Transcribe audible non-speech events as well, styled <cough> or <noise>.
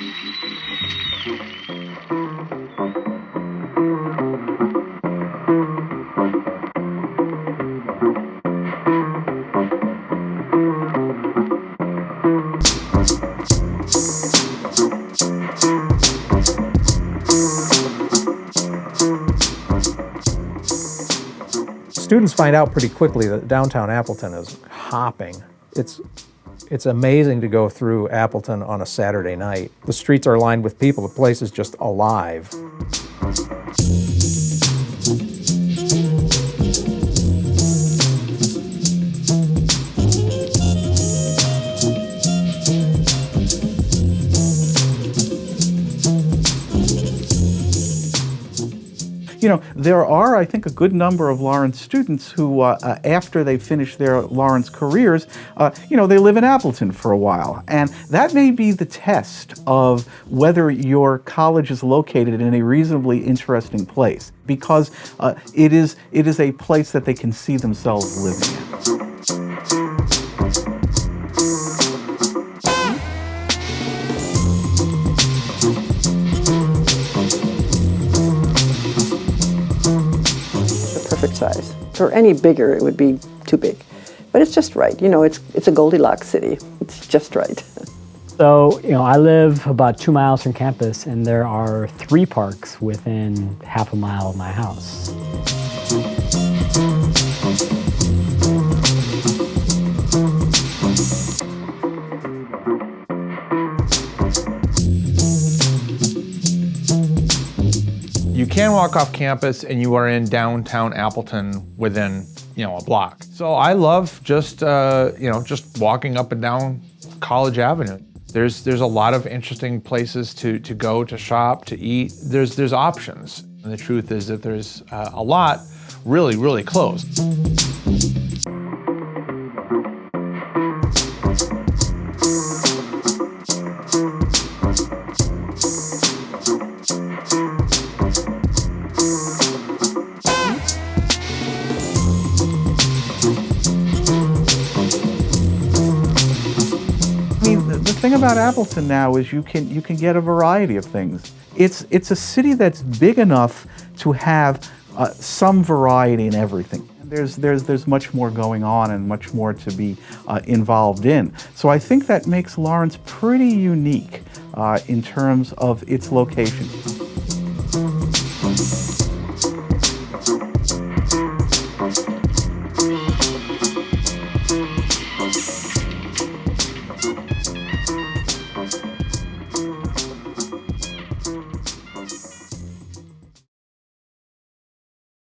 Students find out pretty quickly that downtown Appleton is hopping. It's it's amazing to go through Appleton on a Saturday night. The streets are lined with people. The place is just alive. You know, there are, I think, a good number of Lawrence students who, uh, uh, after they finish their Lawrence careers, uh, you know, they live in Appleton for a while. And that may be the test of whether your college is located in a reasonably interesting place, because uh, it, is, it is a place that they can see themselves living in. Size. Or any bigger, it would be too big. But it's just right. You know, it's, it's a Goldilocks city. It's just right. <laughs> So, you know, I live about two miles from campus, and there are three parks within half a mile of my house. Can walk off campus and you are in downtown Appleton within, you know, a block. So I love just, uh, you know, just walking up and down College Avenue. There's, there's a lot of interesting places to, to go, to shop, to eat. There's, there's options. And the truth is that there's uh, a lot really, really close. Thing about Appleton now is you can you can get a variety of things. It's it's a city that's big enough to have uh, some variety in everything. There's there's there's much more going on and much more to be uh, involved in. So I think that makes Lawrence pretty unique uh, in terms of its location.